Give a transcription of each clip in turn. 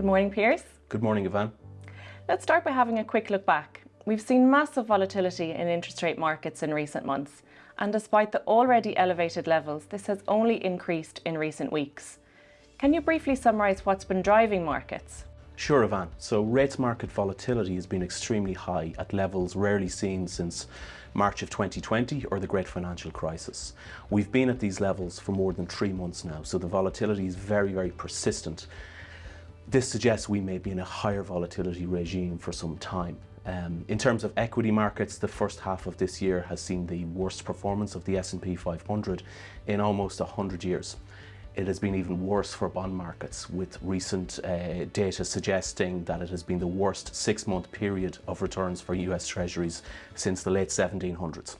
Good morning, Piers. Good morning, Yvonne. Let's start by having a quick look back. We've seen massive volatility in interest rate markets in recent months, and despite the already elevated levels, this has only increased in recent weeks. Can you briefly summarise what's been driving markets? Sure, Ivan. So rates market volatility has been extremely high at levels rarely seen since March of 2020 or the great financial crisis. We've been at these levels for more than three months now, so the volatility is very, very persistent. This suggests we may be in a higher volatility regime for some time. Um, in terms of equity markets, the first half of this year has seen the worst performance of the S&P 500 in almost 100 years. It has been even worse for bond markets, with recent uh, data suggesting that it has been the worst six-month period of returns for US Treasuries since the late 1700s.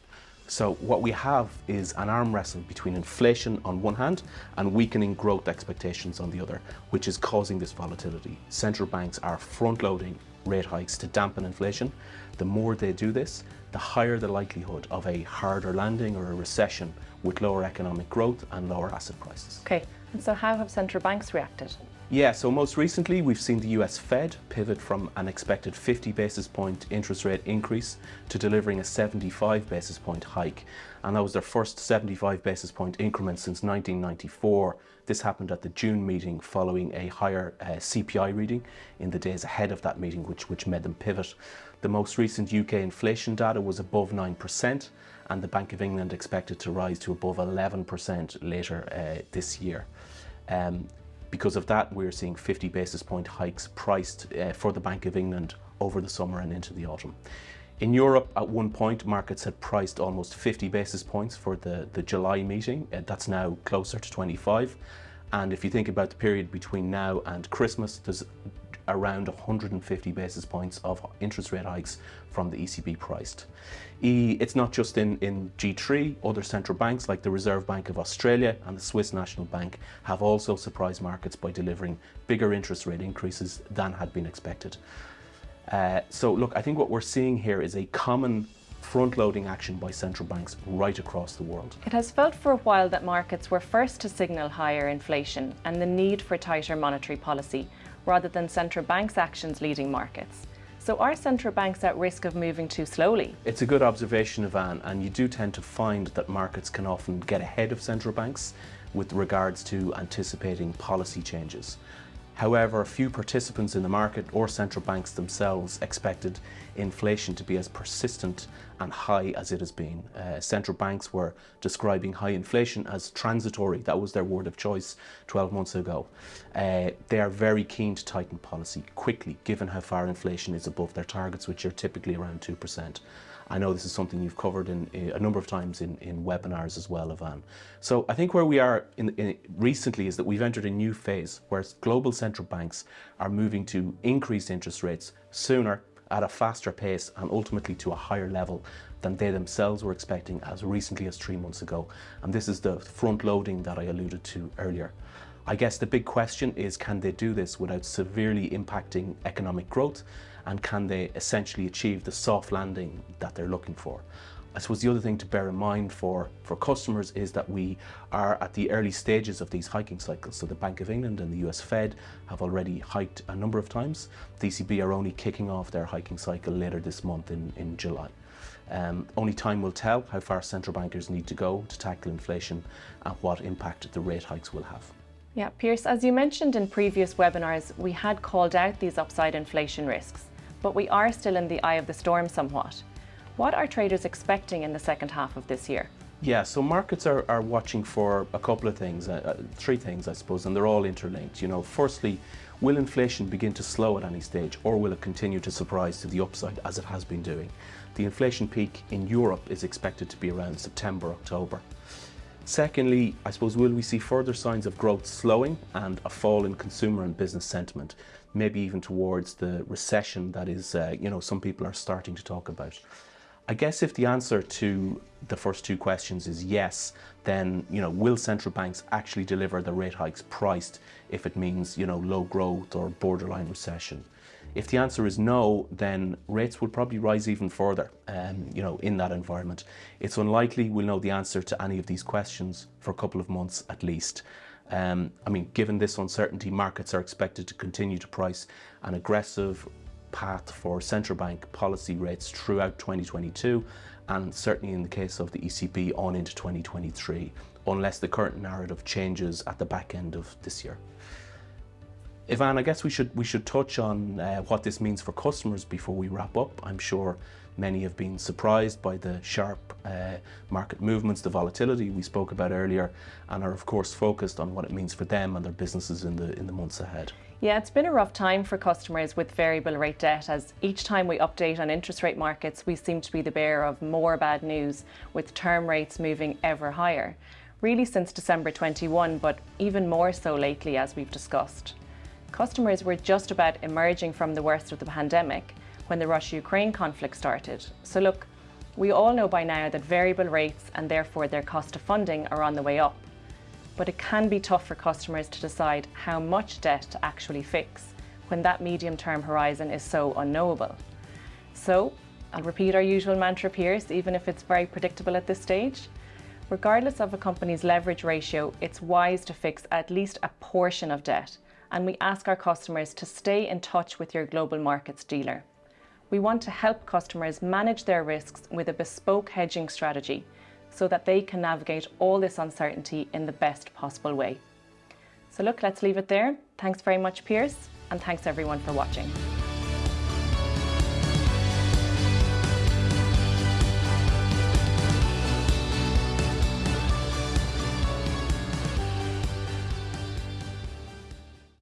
So what we have is an arm wrestle between inflation on one hand and weakening growth expectations on the other, which is causing this volatility. Central banks are front-loading rate hikes to dampen inflation. The more they do this, the higher the likelihood of a harder landing or a recession with lower economic growth and lower asset prices. Okay, and so how have central banks reacted? Yeah, so most recently we've seen the US Fed pivot from an expected 50 basis point interest rate increase to delivering a 75 basis point hike. And that was their first 75 basis point increment since 1994. This happened at the June meeting following a higher uh, CPI reading in the days ahead of that meeting, which, which made them pivot. The most recent UK inflation data was above 9% and the Bank of England expected to rise to above 11% later uh, this year. Um, because of that, we're seeing 50 basis point hikes priced uh, for the Bank of England over the summer and into the autumn. In Europe, at one point, markets had priced almost 50 basis points for the, the July meeting. Uh, that's now closer to 25. And if you think about the period between now and Christmas, there's around 150 basis points of interest rate hikes from the ECB priced. It's not just in, in G3, other central banks like the Reserve Bank of Australia and the Swiss National Bank have also surprised markets by delivering bigger interest rate increases than had been expected. Uh, so look, I think what we're seeing here is a common front-loading action by central banks right across the world. It has felt for a while that markets were first to signal higher inflation and the need for tighter monetary policy, rather than central banks' actions leading markets. So are central banks at risk of moving too slowly? It's a good observation, Ivan, and you do tend to find that markets can often get ahead of central banks with regards to anticipating policy changes. However, a few participants in the market or central banks themselves expected inflation to be as persistent and high as it has been. Uh, central banks were describing high inflation as transitory. That was their word of choice 12 months ago. Uh, they are very keen to tighten policy quickly, given how far inflation is above their targets, which are typically around 2%. I know this is something you've covered in, in a number of times in, in webinars as well, Ivan. So I think where we are in, recently is that we've entered a new phase where global central banks are moving to increase interest rates sooner at a faster pace and ultimately to a higher level than they themselves were expecting as recently as three months ago. And this is the front loading that I alluded to earlier. I guess the big question is can they do this without severely impacting economic growth and can they essentially achieve the soft landing that they're looking for? I suppose the other thing to bear in mind for, for customers is that we are at the early stages of these hiking cycles. So the Bank of England and the US Fed have already hiked a number of times. The ECB are only kicking off their hiking cycle later this month in, in July. Um, only time will tell how far central bankers need to go to tackle inflation and what impact the rate hikes will have. Yeah, Pierce, as you mentioned in previous webinars, we had called out these upside inflation risks but we are still in the eye of the storm somewhat. What are traders expecting in the second half of this year? Yeah, so markets are, are watching for a couple of things, uh, uh, three things I suppose, and they're all interlinked. You know, firstly, will inflation begin to slow at any stage or will it continue to surprise to the upside as it has been doing? The inflation peak in Europe is expected to be around September, October. Secondly, I suppose, will we see further signs of growth slowing and a fall in consumer and business sentiment? maybe even towards the recession that is, uh, you know, some people are starting to talk about. I guess if the answer to the first two questions is yes, then, you know, will central banks actually deliver the rate hikes priced if it means, you know, low growth or borderline recession? If the answer is no, then rates will probably rise even further, um, you know, in that environment. It's unlikely we'll know the answer to any of these questions for a couple of months at least. Um, I mean, given this uncertainty, markets are expected to continue to price an aggressive path for central bank policy rates throughout 2022 and certainly in the case of the ECB on into 2023 unless the current narrative changes at the back end of this year. Ivan, I guess we should we should touch on uh, what this means for customers before we wrap up. I'm sure many have been surprised by the sharp uh, market movements, the volatility we spoke about earlier, and are of course focused on what it means for them and their businesses in the in the months ahead. Yeah, it's been a rough time for customers with variable rate debt as each time we update on interest rate markets, we seem to be the bearer of more bad news with term rates moving ever higher. Really since December 21, but even more so lately as we've discussed. Customers were just about emerging from the worst of the pandemic when the Russia-Ukraine conflict started. So look, we all know by now that variable rates and therefore their cost of funding are on the way up but it can be tough for customers to decide how much debt to actually fix when that medium-term horizon is so unknowable. So, I'll repeat our usual mantra, Pierce, even if it's very predictable at this stage. Regardless of a company's leverage ratio, it's wise to fix at least a portion of debt, and we ask our customers to stay in touch with your global markets dealer. We want to help customers manage their risks with a bespoke hedging strategy so that they can navigate all this uncertainty in the best possible way. So look, let's leave it there. Thanks very much, Pierce, and thanks everyone for watching.